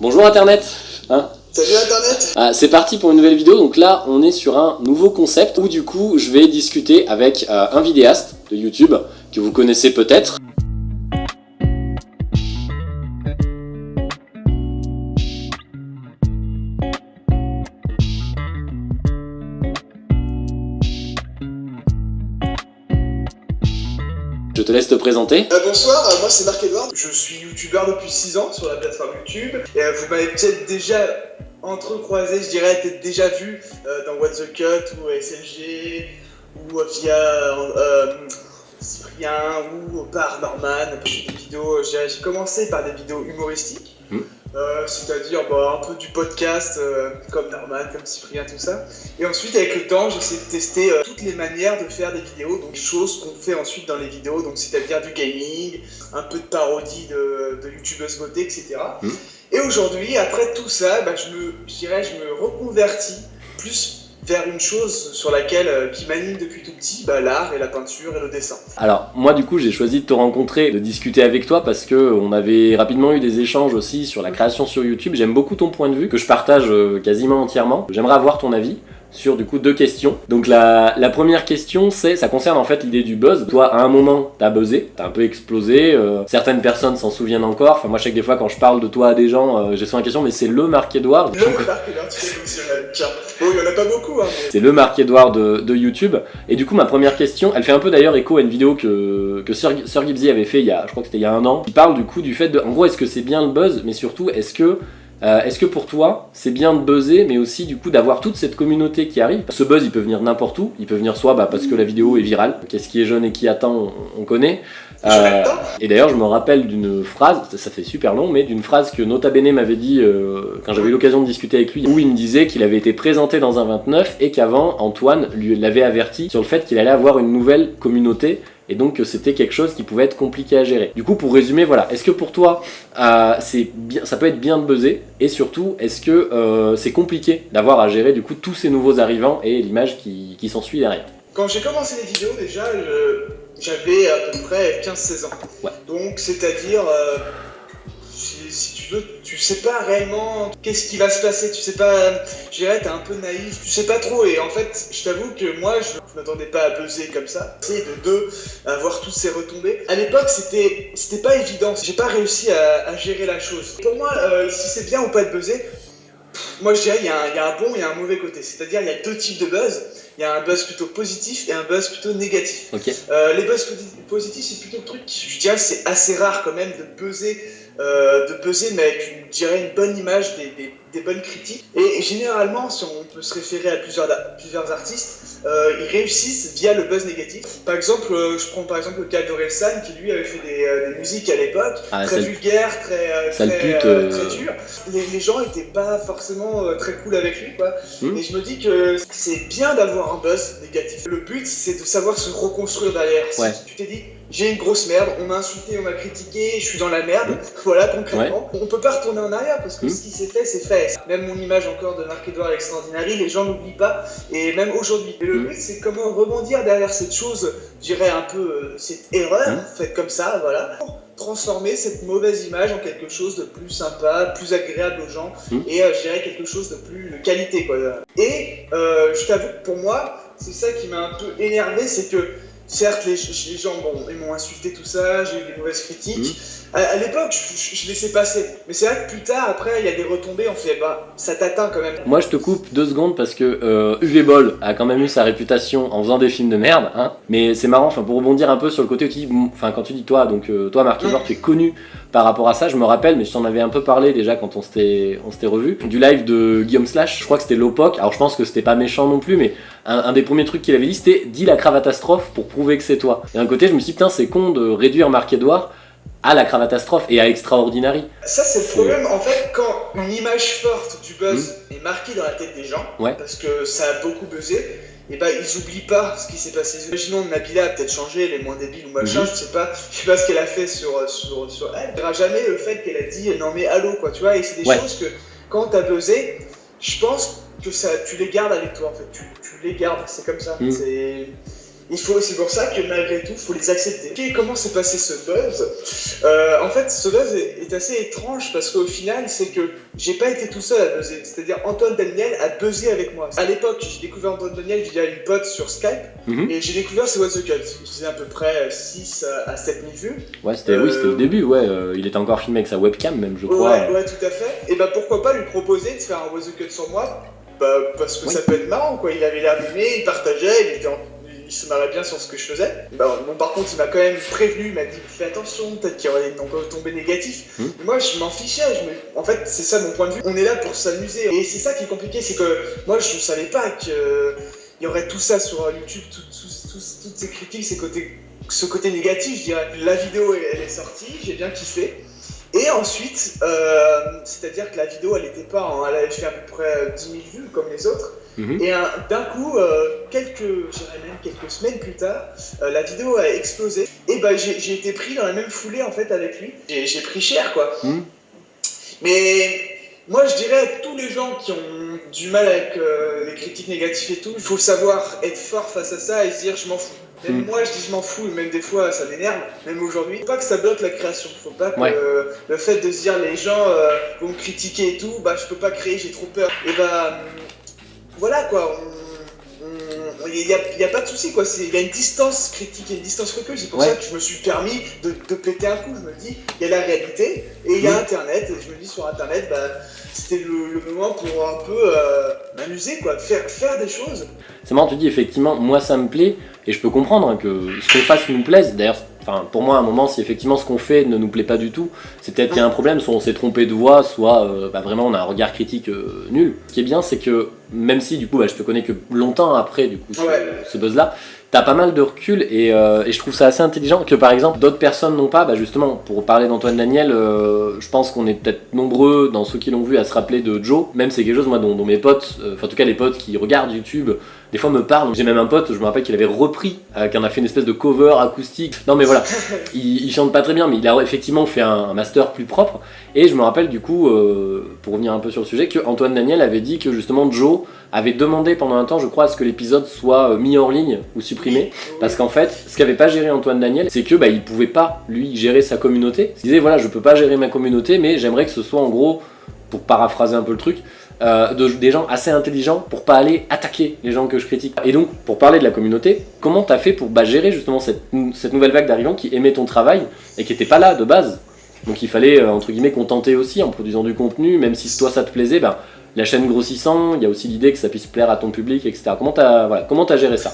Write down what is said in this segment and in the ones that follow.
Bonjour Internet. Hein Salut Internet? Ah, C'est parti pour une nouvelle vidéo, donc là on est sur un nouveau concept où du coup je vais discuter avec euh, un vidéaste de YouTube que vous connaissez peut-être. Présenter. Euh, bonsoir, euh, moi c'est Marc Edouard, je suis youtubeur depuis 6 ans sur la plateforme YouTube et euh, vous m'avez peut-être déjà entrecroisé, je dirais, peut-être déjà vu dans What the Cut ou SLG ou via Cyprien ou par Norman, des vidéos, j'ai commencé par des vidéos humoristiques. Hmm. Euh, c'est-à-dire bah, un peu du podcast euh, comme Norman, comme Cyprien, tout ça. Et ensuite, avec le temps, j'essaie de tester euh, toutes les manières de faire des vidéos, donc choses qu'on fait ensuite dans les vidéos, donc c'est-à-dire du gaming, un peu de parodie de, de youtubeuse beauté, etc. Mmh. Et aujourd'hui, après tout ça, bah, je me, je dirais, je me reconvertis plus vers une chose sur laquelle, euh, qui m'anime depuis tout petit, bah, l'art et la peinture et le dessin. Alors moi du coup j'ai choisi de te rencontrer, de discuter avec toi parce que on avait rapidement eu des échanges aussi sur la création sur YouTube. J'aime beaucoup ton point de vue que je partage euh, quasiment entièrement. J'aimerais avoir ton avis sur du coup deux questions. Donc la, la première question c'est, ça concerne en fait l'idée du buzz. Toi à un moment t'as buzzé, t'as un peu explosé, euh, certaines personnes s'en souviennent encore. Enfin moi je sais que des fois quand je parle de toi à des gens, euh, j'ai souvent la question mais c'est le Marc Edouard. Le Marc Edouard, Bon il y en a pas beaucoup hein. C'est le Marc Edouard de, de, YouTube. Et du coup ma première question, elle fait un peu d'ailleurs écho à une vidéo que, que Sir, Sir Gibbsy avait fait il y a, je crois que c'était il y a un an. Il parle du coup du fait de, en gros est-ce que c'est bien le buzz, mais surtout est-ce que euh, est-ce que pour toi, c'est bien de buzzer, mais aussi du coup d'avoir toute cette communauté qui arrive? Ce buzz, il peut venir n'importe où. Il peut venir soit bah, parce que la vidéo est virale. Qu'est-ce qui est jeune et qui attend, on, connaît. Euh, et d'ailleurs, je me rappelle d'une phrase, ça fait super long, mais d'une phrase que Nota Bene m'avait dit euh, quand j'avais eu l'occasion de discuter avec lui, où il me disait qu'il avait été présenté dans un 29 et qu'avant, Antoine lui l'avait averti sur le fait qu'il allait avoir une nouvelle communauté et donc c'était quelque chose qui pouvait être compliqué à gérer. Du coup, pour résumer, voilà, est-ce que pour toi, euh, bien, ça peut être bien de buzzer? Et surtout, est-ce que euh, c'est compliqué d'avoir à gérer du coup tous ces nouveaux arrivants et l'image qui, qui s'ensuit derrière? Quand j'ai commencé les vidéos, déjà, j'avais à peu près 15-16 ans. Ouais. Donc, c'est-à-dire... Euh, si tu veux, tu sais pas réellement qu'est-ce qui va se passer, tu sais pas, je dirais, t'es un peu naïf, tu sais pas trop, et en fait, je t'avoue que moi, je, m'attendais pas à buzzer comme ça, et de deux, avoir toutes ces retombées. À l'époque, c'était c'était pas évident, j'ai pas réussi à, gérer la chose. Pour moi, euh, si c'est bien ou pas de buzzer, moi je dirais il y, y, a un bon et un mauvais côté. C'est-à-dire il y a deux types de buzz. Il y a un buzz plutôt positif et un buzz plutôt négatif. Euh, les buzz positifs, c'est plutôt le truc, je dirais c'est assez rare quand même de buzzer euh, de peser, mais avec une, dirais une bonne image, des, des, bonnes critiques. Et, généralement, si on peut se référer à plusieurs, plusieurs artistes, euh, ils réussissent via le buzz négatif. Par exemple, je prends par exemple le cas d'Orelsan, qui lui avait fait des, des musiques à l'époque, ah, très vulgaires, très, très, très dures. Les, les, gens étaient pas forcément très cool avec lui, quoi. Hmm. Et je me dis que c'est bien d'avoir un buzz négatif. Le but, c'est de savoir se reconstruire derrière. tu t'es dit, j'ai une grosse merde, on m'a insulté, on m'a critiqué, je suis dans la merde, voilà concrètement. On peut pas retourner en arrière parce que hmm. ce qui s'est fait, c'est fait. Même mon image encore de Marc-Edouard Extraordinary, les gens n'oublient pas, et même aujourd'hui. Et le hmm. but, c'est comment rebondir derrière cette chose, je dirais un peu euh, cette erreur, faite comme ça, voilà, transformer cette mauvaise image en quelque chose de plus sympa, plus agréable aux gens, et euh, je dirais quelque chose de plus de qualité, quoi. Et euh, je t'avoue que pour moi, c'est ça qui m'a un peu énervé, c'est que certes, les, gens, bon, ils m'ont insulté tout ça, j'ai eu des mauvaises critiques. Mmh. À, l'époque, je, laissais passer. Mais c'est vrai que plus tard, après, il y a des retombées, on fait, bah, ça t'atteint quand même. Moi, je te coupe deux secondes parce que euh, UV Ball a quand même eu sa réputation en faisant des films de merde, hein. Mais c'est marrant, enfin, pour rebondir un peu sur le côté, enfin, quand tu dis toi, donc euh, toi, Marc mmh. tu es connu par rapport à ça, je me rappelle, mais je t'en avais un peu parlé déjà quand on s'était revu, du live de Guillaume Slash, je crois que c'était Lopoc, alors je pense que c'était pas méchant non plus, mais un, des premiers trucs qu'il avait dit, c'était « dis la cravatastrophe pour prouver que c'est toi ». Et d'un côté, je me suis dit « putain, c'est con de réduire Marc-Edouard à la cravatastrophe et à Extraordinary ». Ça, c'est le problème, en fait, quand une image forte du buzz hmm. est marquée dans la tête des gens, parce que ça a beaucoup buzzé, et bah ils oublient pas ce qui s'est passé. Imaginons Nabila a peut-être changé, elle est moins débile ou machin, mhm. je sais pas, je sais pas ce qu'elle a fait sur, sur, sur elle. Il jamais le fait qu'elle a dit non mais allô quoi, tu vois, et c'est des choses que quand t'as buzzé, je pense que ça, tu les gardes avec toi en fait, tu, tu les gardes, c'est comme ça. Mhm. Faut, c'est pour ça que malgré tout, il faut les accepter. comment s'est passé ce buzz euh, En fait, ce buzz est, assez étrange parce qu'au final, c'est que j'ai pas été tout seul à buzzer. C'est-à-dire Antoine Daniel a buzzé avec moi. À l'époque, j'ai découvert Antoine Daniel via une pote sur Skype mhm. et j'ai découvert ce What's the Cut. Il faisait à peu près 6 à 7 000 vues. Ouais, c'était oui, c'était au début, ouais. Euh, il était encore filmé avec sa webcam, même, je crois. Ouais, ouais, tout à fait. Et bah pourquoi pas lui proposer de faire un What's the Cut sur moi? Bah, parce que ça peut être marrant, quoi. Il avait l'air d'aimer, il partageait, il était en il se marrait bien sur ce que je faisais. Bah, bon, par contre, il m'a quand même prévenu, il m'a dit fais attention, peut-être qu'il y aurait des tombés négatifs. Hmm. Moi, je m'en fichais. En fait, c'est ça mon point de vue. On est là pour s'amuser. Et c'est ça qui est compliqué, c'est que moi, je ne savais pas qu'il y aurait tout ça sur YouTube, toutes ces critiques, ces côtés, ce côté négatif. Je dirais. La vidéo, elle, est sortie, j'ai bien kiffé. Et ensuite, euh, c'est-à-dire que la vidéo, elle n'était pas, elle avait fait à peu près 10 000 vues comme les autres. Mhm. Et d'un coup, euh, quelques, même quelques semaines plus tard, euh, la vidéo a explosé. Et bah, j'ai été pris dans la même foulée en fait avec lui. J'ai pris cher quoi. Mhm. Mais moi, je dirais à tous les gens qui ont du mal avec euh, les critiques négatives et tout, il faut savoir être fort face à ça et se dire je m'en fous. Même mhm. moi, je dis je m'en fous, même des fois ça m'énerve, même aujourd'hui. Faut pas que ça bloque la création. Faut pas que le fait de se dire les gens vont me critiquer et tout, bah je peux pas créer, j'ai trop peur. Et bah voilà quoi, il n'y a, a, pas de souci quoi, il y a une distance critique, il y a une distance recul, c'est pour ça que je me suis permis de, de, péter un coup, je me dis, il y a la réalité et il y a internet, et je me dis sur internet, bah, c'était le, moment pour un peu euh, m'amuser quoi, faire, faire des choses. C'est marrant, tu dis effectivement, moi ça me plaît, et je peux comprendre que ce qu'on fasse nous plaise, d'ailleurs Enfin, pour moi, à un moment, si effectivement ce qu'on fait ne nous plaît pas du tout, c'est peut-être qu'il y a un problème, soit on s'est trompé de voix, soit euh, bah, vraiment on a un regard critique euh, nul. Ce qui est bien, c'est que même si du coup, bah, je te connais que longtemps après du coup ce, buzz-là, t'as pas mal de recul euh, et, je trouve ça assez intelligent que par exemple d'autres personnes n'ont pas. Bah, justement, pour parler d'Antoine Daniel, je pense qu'on est peut-être nombreux dans ceux qui l'ont vu à se rappeler de Joe. Même c'est quelque chose moi dont, dont mes potes, enfin en tout cas les potes qui regardent YouTube, des fois me parlent. J'ai même un pote, je me rappelle qu'il avait repris, euh, qu'il en a fait une espèce de cover acoustique. Non mais voilà, il, chante pas très bien, mais il a effectivement fait un, master plus propre. Et je me rappelle du coup, euh, pour revenir un peu sur le sujet, que Antoine Daniel avait dit que justement Joe avait demandé pendant un temps, je crois, à ce que l'épisode soit euh, mis en ligne ou supprimé. Parce qu'en fait, ce qu'avait pas géré Antoine Daniel, c'est que bah, il pouvait pas, lui, gérer sa communauté. Il disait, voilà, je peux pas gérer ma communauté, mais j'aimerais que ce soit en gros, pour paraphraser un peu le truc, euh, des gens assez intelligents pour pas aller attaquer les gens que je critique. Et donc, pour parler de la communauté, comment t'as fait pour bah, gérer justement cette, cette nouvelle vague d'arrivants qui aimait ton travail et qui était pas là de base? Donc il fallait, euh, entre guillemets, contenter aussi en produisant du contenu, même si toi ça te plaisait, bah, la chaîne grossissant, il y a aussi l'idée que ça puisse plaire à ton public, etc. Comment t'as voilà, comment as géré ça?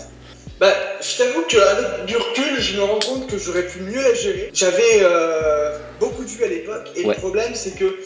Bah, je t'avoue qu'avec du recul, je me rends compte que j'aurais pu mieux la gérer. J'avais euh, beaucoup de vues à l'époque, et le problème c'est que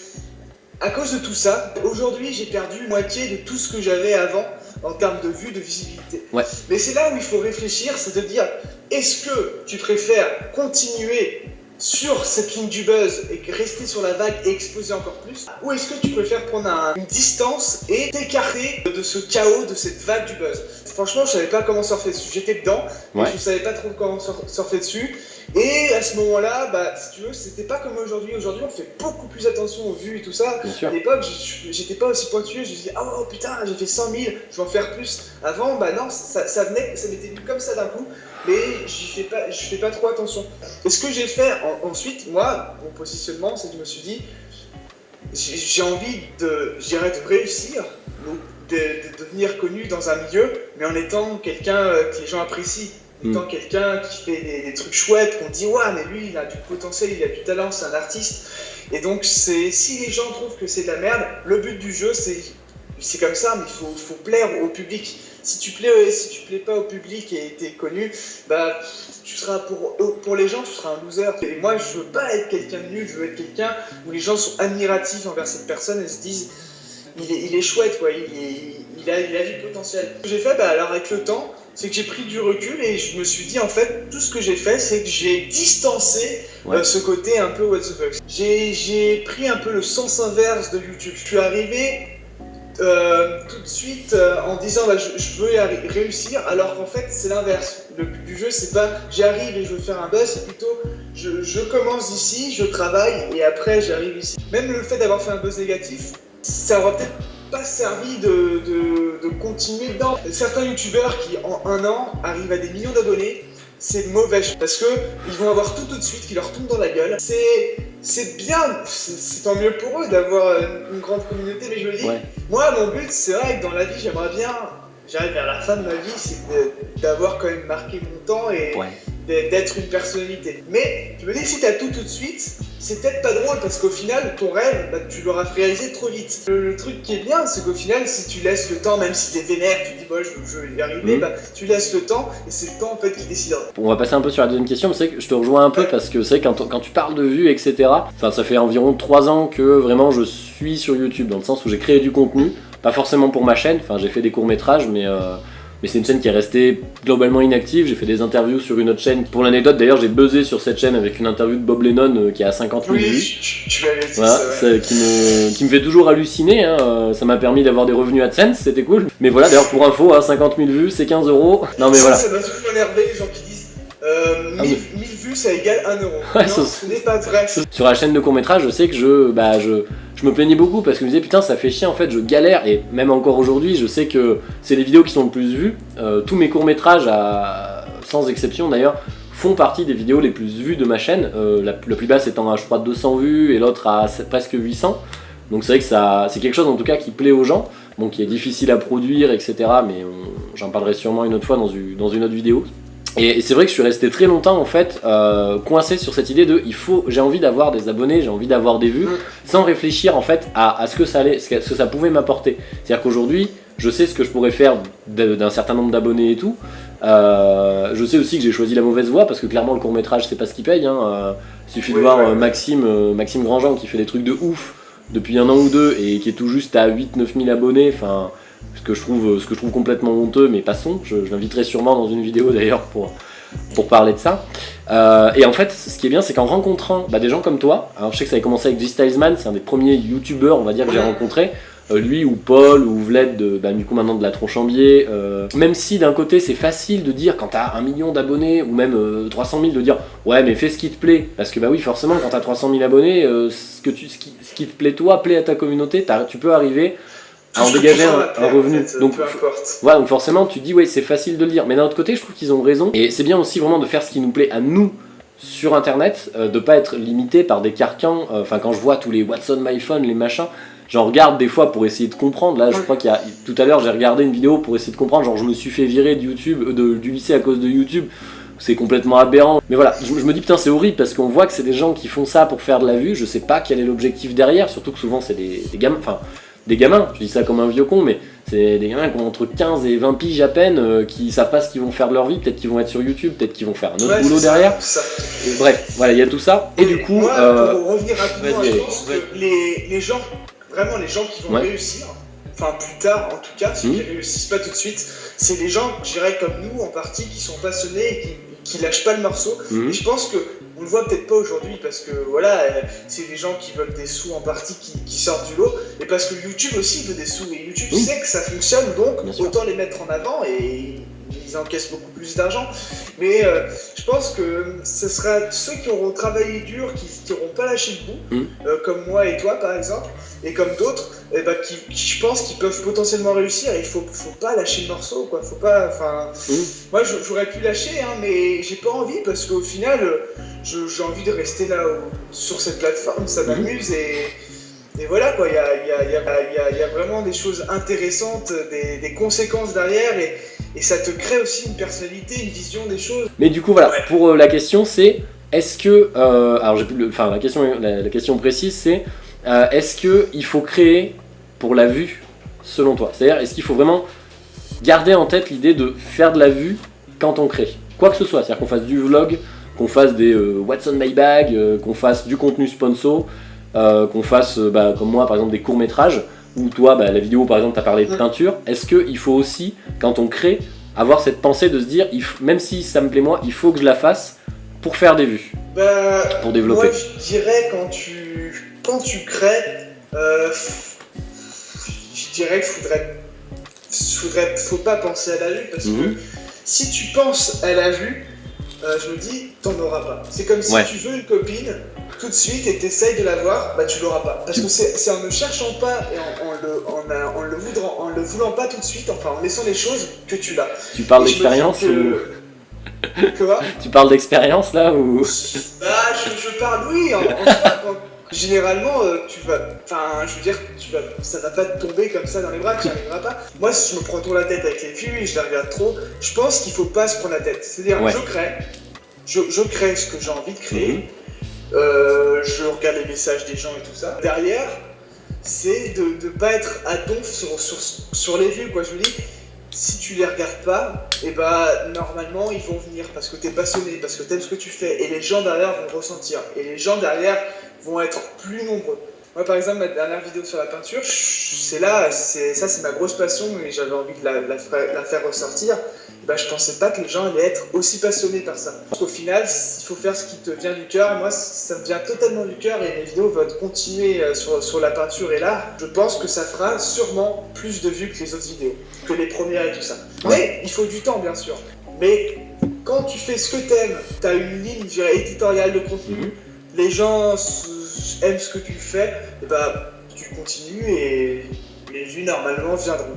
à cause de tout ça, aujourd'hui j'ai perdu moitié de tout ce que j'avais avant en termes de vue, de visibilité. Mais c'est là où il faut réfléchir, c'est de dire, est-ce que tu préfères continuer sur cette ligne du buzz et rester sur la vague et exploser encore plus Ou est-ce que tu préfères prendre une distance et t'écarter de ce chaos, de cette vague du buzz? Franchement, je savais pas comment surfer dessus. J'étais dedans, mais je savais pas trop comment surfer dessus. Et à ce moment-là, bah, si tu veux, c'était pas comme aujourd'hui. Aujourd'hui, on fait beaucoup plus attention aux vues et tout ça. À l'époque, j'étais pas aussi pointueux. Je me disais, oh putain, j'ai fait 100 000, je vais en faire plus. Avant, bah non, ça, venait, ça m'était venu comme ça d'un coup. Mais j'y fais pas, je fais pas trop attention. Et ce que j'ai fait ensuite, moi, mon positionnement, c'est que je me suis dit, j'ai envie de, de réussir, de, de, devenir connu dans un milieu, mais en étant quelqu'un euh, que les gens apprécient étant mm. quelqu'un qui fait des, trucs chouettes, qu'on dit ouais mais lui il a du potentiel, il a du talent, c'est un artiste. Et donc c'est si les gens trouvent que c'est de la merde, le but du jeu c'est c'est comme ça, mais il faut, faut, plaire au public. Si tu plais, si tu plais pas au public et t'es connu, bah tu seras pour pour les gens tu seras un loser. Et moi je veux pas être quelqu'un de nul, je veux être quelqu'un où les gens sont admiratifs envers cette personne et se disent il est, il est chouette quoi, il, il, a, il a du potentiel. Ce que j'ai fait, bah alors avec le temps, c'est que j'ai pris du recul et je me suis dit en fait tout ce que j'ai fait c'est que j'ai distancé euh, ce côté un peu what the fuck. J'ai pris un peu le sens inverse de YouTube. Je suis arrivé euh, tout de suite euh, en disant bah, je, veux réussir alors qu'en fait c'est l'inverse. Le but du jeu c'est pas j'arrive et je veux faire un buzz, c'est plutôt je, je commence ici, je travaille et après j'arrive ici. Même le fait d'avoir fait un buzz négatif, ça aura peut-être pas servi de, de, continuer dedans. Certains youtubeurs qui en un an arrivent à des millions d'abonnés, c'est mauvais parce que ils vont avoir tout tout de suite qui leur tombe dans la gueule. C'est c'est bien, c'est tant mieux pour eux d'avoir une, grande communauté, mais je me dis, moi mon but c'est vrai que dans la vie j'aimerais bien, j'arrive vers la fin de ma vie, c'est d'avoir quand même marqué mon temps et d'être une personnalité. Mais je me dis si t'as tout tout de suite, c'est peut-être pas drôle parce qu'au final, ton rêve, bah, tu l'auras réalisé trop vite. Le, truc qui est bien, c'est qu'au final, si tu laisses le temps, même si t'es vénère, tu dis, moi je, vais y arriver, mhm. bah, tu laisses le temps et c'est le temps en fait qui décidera. On va passer un peu sur la deuxième question, c'est que je te rejoins un peu parce que c'est quand, quand tu parles de vues, etc. Enfin, ça fait environ 3 ans que vraiment je suis sur YouTube, dans le sens où j'ai créé du contenu, pas forcément pour ma chaîne, enfin j'ai fait des courts métrages, mais. Euh, mais c'est une chaîne qui est restée globalement inactive. J'ai fait des interviews sur une autre chaîne. Pour l'anecdote, d'ailleurs, j'ai buzzé sur cette chaîne avec une interview de Bob Lennon euh, qui a 50 000 vues. Tu, voilà, ça, qui, me, qui me fait toujours halluciner. Hein. Euh, ça m'a permis d'avoir des revenus AdSense, c'était cool. Mais voilà, d'ailleurs, pour info, 50 hein, 000 vues, c'est 15 euros. Non, mais voilà. Ça m'a toujours énervé les gens qui disent euh, 1000, ah, vues, ça égale 1 euro. non, ce n'est pas vrai. Sur la chaîne de court métrage, je sais que je, bah, je, je me plaignais beaucoup parce que je me disais putain ça fait chier en fait je galère. Et même encore aujourd'hui je sais que c'est les vidéos qui sont le plus vues. Euh, tous mes courts métrages sans exception d'ailleurs font partie des vidéos les plus vues de ma chaîne. Euh, la, plus basse étant à je crois 200 vues et l'autre à presque 800 donc c'est vrai que ça c'est quelque chose en tout cas qui plaît aux gens. Bon qui est difficile à produire etc mais j'en parlerai sûrement une autre fois dans une autre vidéo et, c'est vrai que je suis resté très longtemps en fait euh, coincé sur cette idée de il faut j'ai envie d'avoir des abonnés, j'ai envie d'avoir des vues, sans réfléchir en fait à, ce que ça allait, ce que, ça pouvait m'apporter. C'est-à-dire qu'aujourd'hui, je sais ce que je pourrais faire d'un certain nombre d'abonnés et tout. Euh, je sais aussi que j'ai choisi la mauvaise voie parce que clairement le court métrage c'est pas ce qui paye. Hein. Euh, il suffit de voir Maxime, Maxime Grandjean qui fait des trucs de ouf depuis un an ou deux et qui est tout juste à 8-9 000 abonnés. Enfin, ce que je trouve, ce que je trouve complètement honteux, mais passons, je, je l'inviterai sûrement dans une vidéo d'ailleurs pour, pour parler de ça. Euh, et en fait, ce qui est bien, c'est qu'en rencontrant bah, des gens comme toi, alors je sais que ça avait commencé avec G-Stylesman, c'est un des premiers youtubeurs, on va dire, que j'ai rencontré, euh, lui ou Paul ou Vled, de, bah, du coup maintenant de la Tronchambier, euh, même si d'un côté c'est facile de dire quand t'as un million d'abonnés ou même 300 000 de dire ouais mais fais ce qui te plaît, parce que bah oui forcément quand t'as 300 000 abonnés, ce, que tu, ce qui, ce, qui, te plaît toi, plaît à ta communauté, tu peux arriver à en dégager un, revenu. donc, voilà, donc forcément, tu dis, ouais, c'est facile de le dire. Mais d'un autre côté, je trouve qu'ils ont raison. Et c'est bien aussi vraiment de faire ce qui nous plaît à nous sur Internet, euh, de pas être limité par des carcans. Euh, enfin, quand je vois tous les Watson My Phone, les machins, j'en regarde des fois pour essayer de comprendre. Là, je crois qu'il y a. Tout à l'heure, j'ai regardé une vidéo pour essayer de comprendre. Genre, je me suis fait virer de YouTube, euh, du lycée à cause de YouTube. C'est complètement aberrant. Mais voilà, je, me dis putain c'est horrible parce qu'on voit que c'est des gens qui font ça pour faire de la vue. Je sais pas quel est l'objectif derrière, surtout que souvent c'est des, des gamins. Enfin, des gamins, je dis ça comme un vieux con, mais c'est des gamins qui ont entre 15 et 20 piges à peine, euh, qui savent pas ce qu'ils vont faire de leur vie, peut-être qu'ils vont être sur YouTube, peut-être qu'ils vont faire un autre boulot derrière. bref, voilà, il y a tout ça. Et, du coup... Euh, pour revenir rapidement les, les, gens, vraiment les gens qui vont réussir, enfin plus tard en tout cas, ceux qui mmh. réussissent pas tout de suite, c'est les gens, je dirais comme nous en partie, qui sont passionnés et qui, qui lâchent pas le morceau. Mmh. Et je pense que on le voit peut-être pas aujourd'hui parce que voilà, c'est des gens qui veulent des sous en partie qui, sortent du lot, et parce que YouTube aussi veut des sous, et YouTube sait que ça fonctionne, donc autant les mettre en avant et ils encaissent beaucoup plus d'argent. Mais euh, je pense que ce sera ceux qui auront travaillé dur, qui n'auront pas lâché le bout, mmh. euh, comme moi et toi par exemple, et comme d'autres, eh ben, qui, je pense qu'ils peuvent potentiellement réussir. Et il faut, faut pas lâcher le morceau, quoi. Faut pas, enfin, mmh. moi j'aurais pu lâcher, hein, mais j'ai pas envie parce qu'au final, j'ai envie de rester là sur cette plateforme, ça mmh. m'amuse et, et, voilà quoi. Il y a, y, y, y a, vraiment des choses intéressantes, des, des conséquences derrière et, et ça te crée aussi une personnalité, une vision des choses. Mais du coup, voilà, pour euh, la question, c'est est-ce que. Euh, alors, le, enfin, la question, la, question précise, c'est euh, est-ce qu'il faut créer pour la vue, selon toi? C'est-à-dire, est-ce qu'il faut vraiment garder en tête l'idée de faire de la vue quand on crée? Quoi que ce soit, c'est-à-dire qu'on fasse du vlog, qu'on fasse des What's on my bag, qu'on fasse du contenu sponsor, qu'on fasse, bah, comme moi, par exemple, des courts-métrages ou toi, bah, la vidéo par exemple, tu as parlé de peinture, est-ce qu'il faut aussi, quand on crée, avoir cette pensée de se dire, même si ça me plaît moi, il faut que je la fasse pour faire des vues bah, Pour développer. Moi je dirais quand tu, quand tu crées, euh, je dirais qu'il faudrait, faudrait, faut pas penser à la vue parce que mhm. si tu penses à la vue, euh, je me dis, t'en auras pas. C'est comme si tu veux une copine, tout de suite, et t'essayes de l'avoir, bah tu l'auras pas. Parce que c'est en ne cherchant pas et en, le, en, le voulant, en le voulant pas tout de suite, enfin en laissant les choses, que tu l'as. Tu parles d'expérience ou... Quoi? Tu parles d'expérience là ou Bah je, parle oui, en, généralement, euh, tu vas, enfin, je veux dire, tu vas, ça va pas te tomber comme ça dans les bras, tu n'y arriveras pas. Moi, si je me prends trop la tête avec les filles et je les regarde trop, je pense qu'il faut pas se prendre la tête. C'est-à-dire, je crée, je, crée ce que j'ai envie de créer, mhm. euh, je regarde les messages des gens et tout ça. Derrière, c'est de ne pas être à donf sur, sur, sur les vues, quoi. Je me dis, si tu les regardes pas, et eh bah normalement ils vont venir parce que tu es passionné, parce que tu aimes ce que tu fais, et les gens derrière vont ressentir. Et les gens derrière vont être plus nombreux. Moi, par exemple, ma dernière vidéo sur la peinture, c'est là, ça c'est ma grosse passion et j'avais envie de la, la, faire ressortir. Ben, je pensais pas que les gens allaient être aussi passionnés par ça. Parce qu'au final, il faut faire ce qui te vient du cœur. Moi, ça me vient totalement du cœur et mes vidéos vont continuer euh, sur, sur la peinture et l'art. Je pense que ça fera sûrement plus de vues que les autres vidéos, que les premières et tout ça. Mais il faut du temps, bien sûr. Mais quand tu fais ce que t'aimes, t'as une ligne éditoriale de contenu, mhm. les gens aimes ce que tu fais, et bah, tu continues et les vues normalement viendront.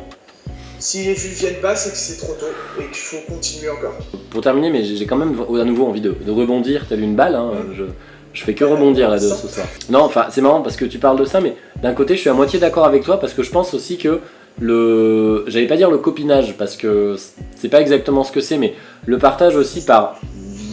Si les vues viennent pas, c'est que c'est trop tôt et qu'il faut continuer encore. Pour terminer, mais j'ai quand même à nouveau envie de, rebondir telle une balle. Hein. Je, je, fais que rebondir là-dedans ce soir. Non, enfin, c'est marrant parce que tu parles de ça, mais d'un côté, je suis à moitié d'accord avec toi parce que je pense aussi que le. J'allais pas dire le copinage parce que c'est pas exactement ce que c'est, mais le partage aussi par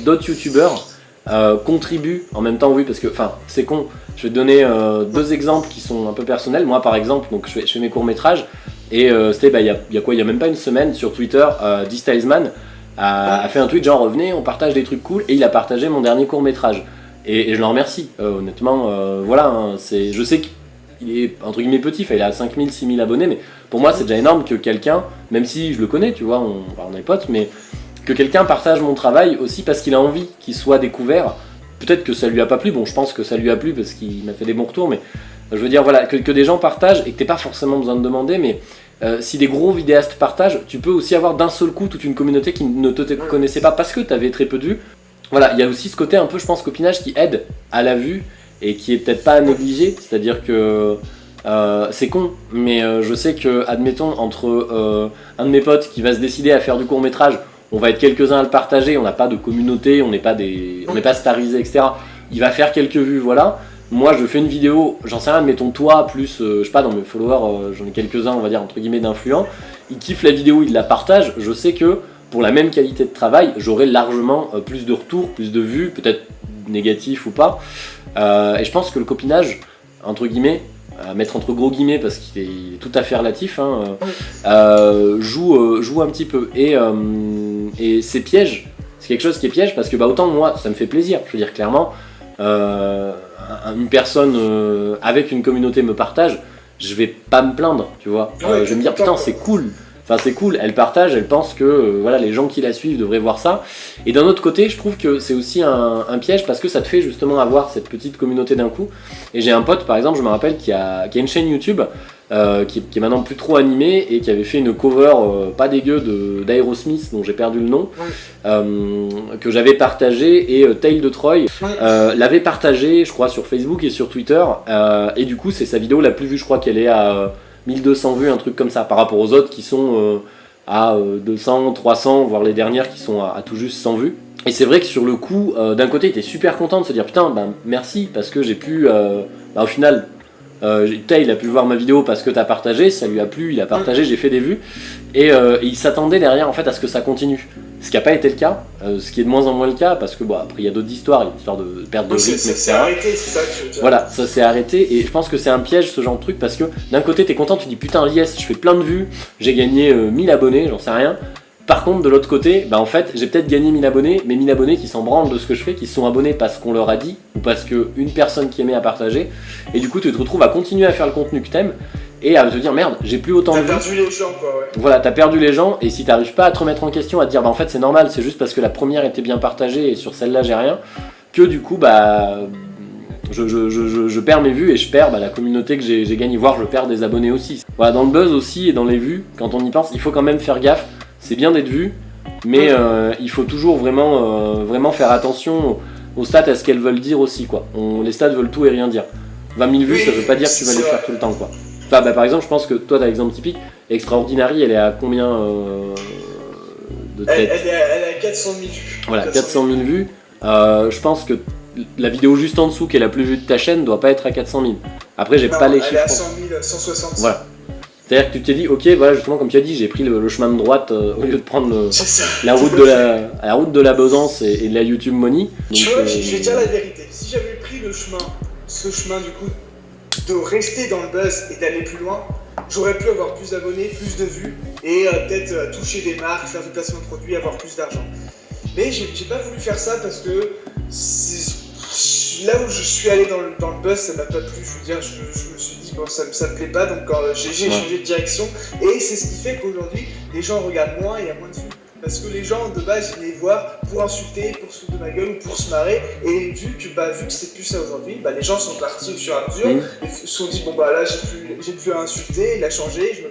d'autres youtubeurs euh, contribue en même temps, oui, parce que, enfin, c'est con. Je vais te donner euh, deux exemples qui sont un peu personnels. Moi, par exemple, donc je fais, mes courts-métrages, et euh, c'était, bah, il y, a quoi, il y a même pas une semaine, sur Twitter, D-Stylesman a, a, fait un tweet genre, revenez, on partage des trucs cool, et il a partagé mon dernier court-métrage. Et, je l'en remercie, honnêtement, voilà, hein, c'est, je sais qu'il est, entre guillemets, petit, il a 5000, 6000 abonnés, mais pour moi, c'est déjà énorme que quelqu'un, même si je le connais, tu vois, on, on est potes, mais que quelqu'un partage mon travail aussi parce qu'il a envie qu'il soit découvert. Peut-être que ça lui a pas plu, bon je pense que ça lui a plu parce qu'il m'a fait des bons retours, mais je veux dire voilà, que, des gens partagent et que t'aies pas forcément besoin de demander, mais euh, si des gros vidéastes partagent, tu peux aussi avoir d'un seul coup toute une communauté qui ne te connaissait pas parce que tu avais très peu de vues. Voilà, il y a aussi ce côté un peu, je pense, copinage qui aide à la vue et qui est peut-être pas à négliger, c'est-à-dire que euh, c'est con, mais euh, je sais que, admettons, entre un de mes potes qui va se décider à faire du court métrage on va être quelques-uns à le partager, on n'a pas de communauté, on n'est pas des, on n'est pas starisé, etc. Il va faire quelques vues, voilà. Moi, je fais une vidéo, j'en sais rien, mettons toi, plus, euh, je sais pas, dans mes followers, euh, j'en ai quelques-uns, on va dire, entre guillemets, d'influents. Il kiffe la vidéo, il la partage, je sais que pour la même qualité de travail, j'aurai largement euh, plus de retours, plus de vues, peut-être négatifs ou pas. et je pense que le copinage, entre guillemets, à mettre entre gros guillemets parce qu'il est, tout à fait relatif, hein, joue, joue un petit peu. Et et c'est piège, c'est quelque chose qui est piège parce que bah, autant moi ça me fait plaisir, je veux dire clairement, euh, une personne euh, avec une communauté me partage, je vais pas me plaindre, tu vois. Euh, je vais me dire putain c'est cool, Enfin, c'est cool, elle partage, elle pense que voilà, les gens qui la suivent devraient voir ça. Et d'un autre côté, je trouve que c'est aussi un, piège parce que ça te fait justement avoir cette petite communauté d'un coup. Et j'ai un pote, par exemple, je me rappelle, qui a, qui a une chaîne YouTube euh, qui, est maintenant plus trop animée et qui avait fait une cover euh, pas dégueu d'Aerosmith, dont j'ai perdu le nom, euh, que j'avais partagé. Et Tale de Troy l'avait partagé, je crois, sur Facebook et sur Twitter. et du coup, c'est sa vidéo la plus vue, je crois qu'elle est à 1200 vues, un truc comme ça, par rapport aux autres qui sont à 200, euh, 300, voire les dernières qui sont à, tout juste 100 vues. Et c'est vrai que sur le coup, d'un côté, il était super content de se dire putain, ben merci, parce que j'ai pu, ben, au final, euh, il a pu voir ma vidéo parce que t'as partagé, ça lui a plu, il a partagé, j'ai fait des vues. Et, il s'attendait derrière en fait à ce que ça continue. Ce qui n'a pas été le cas, euh, ce qui est de moins en moins le cas, parce que bon, après il y a d'autres histoires, il y a une histoire de perte de rythme, etc. C'est arrêté, c'est ça que je veux Voilà, ça s'est arrêté, et je pense que c'est un piège ce genre de truc, parce que d'un côté t'es content, tu dis putain yes, je fais plein de vues, j'ai gagné 1000 euh, abonnés, j'en sais rien. Par contre, de l'autre côté, bah en fait, j'ai peut-être gagné 1000 abonnés, mais 1000 abonnés qui s'en branlent de ce que je fais, qui sont abonnés parce qu'on leur a dit, ou parce qu'une personne qui aimait a partagé, et du coup tu te retrouves à continuer à faire le contenu que t'aimes, et à te dire merde, j'ai plus autant de T'as perdu les gens quoi, ouais. Voilà, t'as perdu les gens et si t'arrives pas à te remettre en question, à te dire bah en fait c'est normal, c'est juste parce que la première était bien partagée et sur celle-là j'ai rien, que du coup bah je, je, je, je, perds mes vues et je perds bah, la communauté que j'ai gagnée, voire je perds des abonnés aussi. Voilà, dans le buzz aussi et dans les vues, quand on y pense, il faut quand même faire gaffe, c'est bien d'être vu, mais euh, il faut toujours vraiment, euh, vraiment faire attention aux stats, à ce qu'elles veulent dire aussi. Quoi. On, les stats veulent tout et rien dire. 20 000 vues, Oui, ça veut pas dire que tu vas les faire tout le temps. Quoi. Enfin, bah, par exemple, je pense que toi, t'as l'exemple typique. Extraordinary, elle est à combien euh, de Elle, tête elle est à, elle est à 400 000 vues. Voilà, 400 000 vues. Euh, je pense que la vidéo juste en dessous, qui est la plus vue de ta chaîne, doit pas être à 400 000. Après, j'ai pas les elle est chiffres. à 100 000, 160. Voilà. C'est-à-dire que tu t'es dit, ok, voilà, justement, comme tu as dit, j'ai pris le, le chemin de droite euh, au lieu de prendre le- la, route de la, la route de la Besançon et, et de la YouTube Money. Tu vois, euh, je vais dire la vérité. Si j'avais pris le chemin, ce chemin du coup, de rester dans le buzz et d'aller plus loin, j'aurais pu avoir plus d'abonnés, plus de vues et euh, peut-être toucher des marques, faire du placement de produits, avoir plus d'argent. Mais j'ai pas voulu faire ça parce que c'est- là où je suis allé dans le, dans le buzz, ça m'a pas plu. Je veux dire, je, je me suis dit, bon, ça, ça me plaît pas, donc euh, j'ai changé de direction. Et c'est ce qui fait qu'aujourd'hui, les gens regardent moins et il y a moins de vues. Parce que les gens de base ils venaient voir pour insulter, pour se foutre de ma gueule ou pour se marrer. Et vu que, bah, vu que c'est plus ça aujourd'hui, bah, les gens sont partis au fur et à mesure. Et se sont dit, bon bah là j'ai plus, à insulter, il a changé, je me.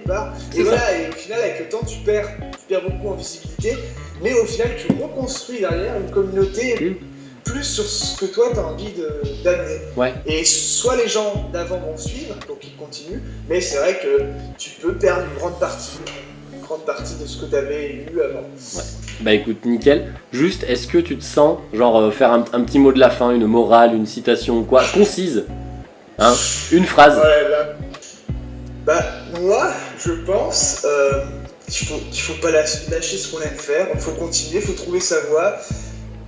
C'est Et ça. voilà, et au final avec le temps tu perds, tu perds beaucoup en visibilité. Mais au final tu reconstruis derrière une communauté. Plus sur ce que toi tu as envie d'amener. Ouais. Et soit les gens d'avant vont suivre, donc ils continuent, mais c'est vrai que tu peux perdre une grande partie, une grande partie de ce que tu avais eu avant. Bah écoute, nickel. Juste, est-ce que tu te sens, genre, euh, faire un, un petit mot de la fin, une morale, une citation, quoi, concise? Hein? Une phrase Ouais, là. Bah, moi, je pense euh, qu'il faut, qu'il faut pas lâcher ce qu'on aime faire, il faut continuer, il faut trouver sa voie.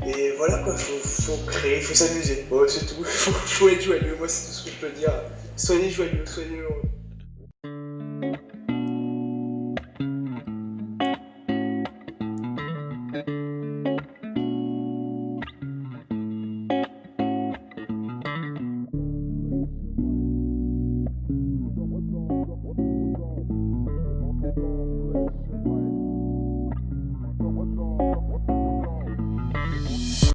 Et voilà quoi, faut, faut créer, faut s'amuser. Ouais, c'est tout. Faut, faut être joyeux, moi c'est tout ce que je peux dire. Soyez joyeux, soyez heureux.